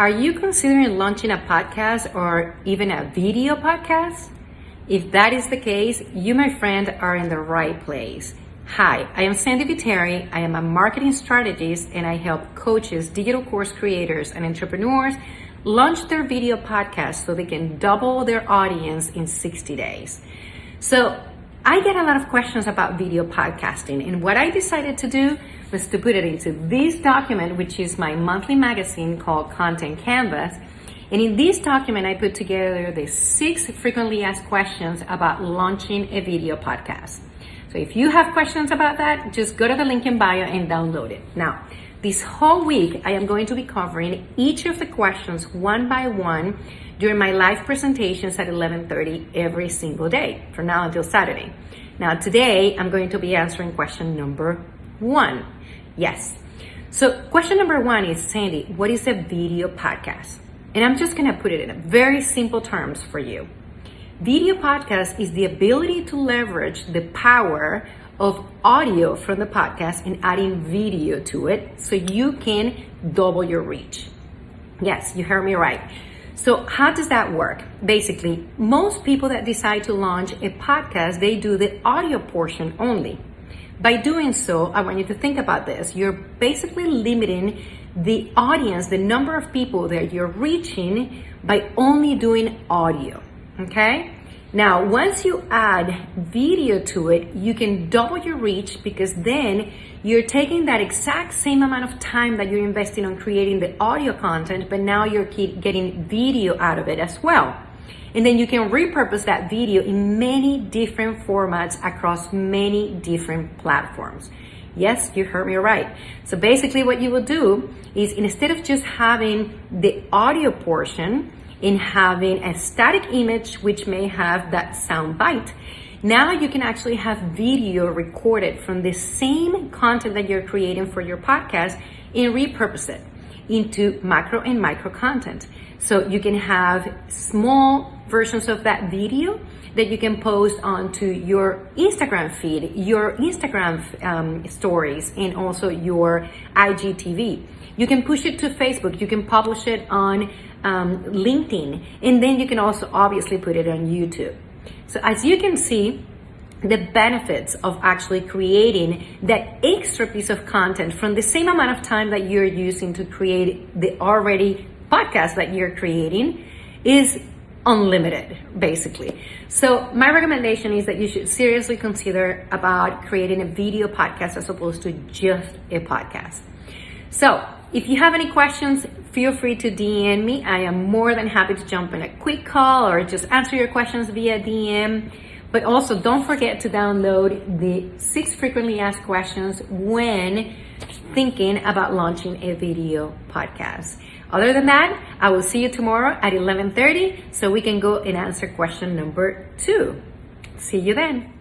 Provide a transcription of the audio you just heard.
Are you considering launching a podcast or even a video podcast? If that is the case, you, my friend, are in the right place. Hi, I am Sandy Viteri. I am a marketing strategist and I help coaches, digital course creators, and entrepreneurs launch their video podcast so they can double their audience in 60 days. So I get a lot of questions about video podcasting and what I decided to do was to put it into this document, which is my monthly magazine called Content Canvas. And in this document, I put together the six frequently asked questions about launching a video podcast. So if you have questions about that, just go to the link in bio and download it. Now, this whole week, I am going to be covering each of the questions one by one during my live presentations at 11.30 every single day from now until Saturday. Now, today, I'm going to be answering question number one. Yes. So question number one is, Sandy, what is a video podcast? And I'm just gonna put it in very simple terms for you. Video podcast is the ability to leverage the power of audio from the podcast and adding video to it so you can double your reach. Yes, you heard me right. So how does that work? Basically, most people that decide to launch a podcast, they do the audio portion only. By doing so, I want you to think about this. You're basically limiting the audience, the number of people that you're reaching by only doing audio, okay? Now, once you add video to it, you can double your reach because then you're taking that exact same amount of time that you're investing on creating the audio content, but now you're getting video out of it as well. And then you can repurpose that video in many different formats across many different platforms. Yes, you heard me right. So basically what you will do is instead of just having the audio portion and having a static image which may have that sound bite, now you can actually have video recorded from the same content that you're creating for your podcast and repurpose it into macro and micro content. So you can have small versions of that video that you can post onto your Instagram feed, your Instagram um, stories, and also your IGTV. You can push it to Facebook. You can publish it on um, LinkedIn, and then you can also obviously put it on YouTube. So as you can see, the benefits of actually creating that extra piece of content from the same amount of time that you're using to create the already podcast that you're creating is unlimited basically. So my recommendation is that you should seriously consider about creating a video podcast as opposed to just a podcast. So if you have any questions feel free to dm me. I am more than happy to jump in a quick call or just answer your questions via dm but also don't forget to download the six frequently asked questions when thinking about launching a video podcast. Other than that, I will see you tomorrow at 11.30 so we can go and answer question number two. See you then.